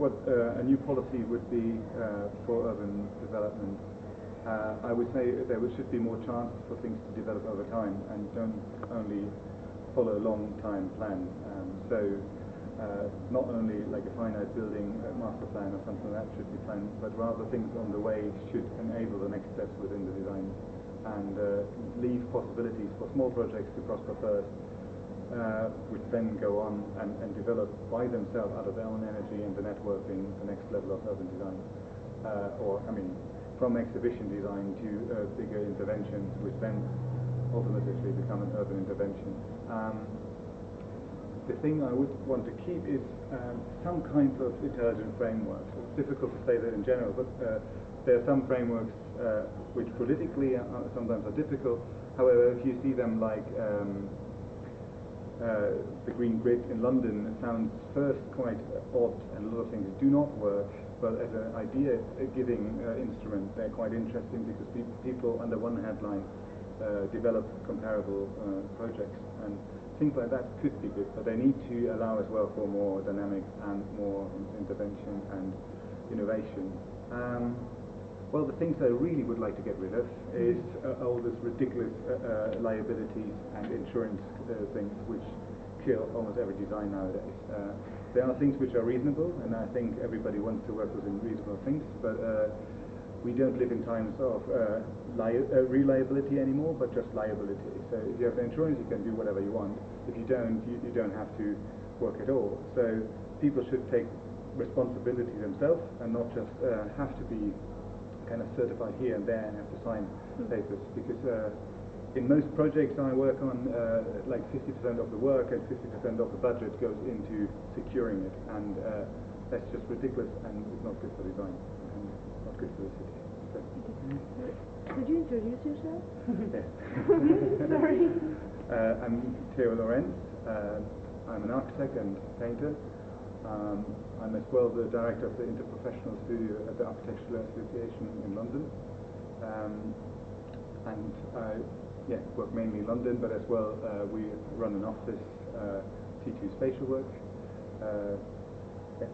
what uh, a new policy would be uh, for urban development, uh, I would say there should be more chance for things to develop over time and don't only follow a long time plan. Um, so uh, not only like a finite building master plan or something like that should be planned, but rather things on the way should enable the next steps within the design and uh, leave possibilities for small projects to prosper first, uh, which then go on and, and, develop by themselves out of their own energy and the networking the next level of urban design. Uh, or, I mean, from exhibition design to uh, bigger interventions, which then ultimately become an urban intervention. Um, the thing I would want to keep is um, some kind of intelligent framework. It's difficult to say that in general, but uh, there are some frameworks uh, which politically are, sometimes are difficult. However, if you see them like um, uh, the Green Grid in London, sounds first quite odd and a lot of things do not work, but as an idea-giving uh, instrument, they're quite interesting because pe people under one headline uh, develop comparable uh, projects. and things like that could be good, but they need to allow as well for more dynamic and more intervention and innovation. Um, well, the things I really would like to get rid of is uh, all this ridiculous uh, uh, liabilities and insurance uh, things which kill almost every design nowadays. Uh, there are things which are reasonable, and I think everybody wants to work within reasonable things, but uh, we don't live in times of reliability anymore, but just liability. So if you have insurance, you can do whatever you want. If you don't, you, you don't have to work at all. So people should take responsibility themselves and not just have to be kind of certified here and there and have to sign mm. papers. Because uh, in most projects I work on, uh, like 50% of the work and 50% of the budget goes into securing it, and uh, that's just ridiculous and it's not good for design and not good for the city. Could you introduce yourself? yes. Sorry. Uh, I'm Theo Lorenz. Uh, I'm an architect and painter. Um, I'm as well the director of the Interprofessional Studio at the Architectural Association in London. Um, and I yeah, work mainly in London, but as well uh, we run an office, uh, T2 Spatial Work. Uh, yeah.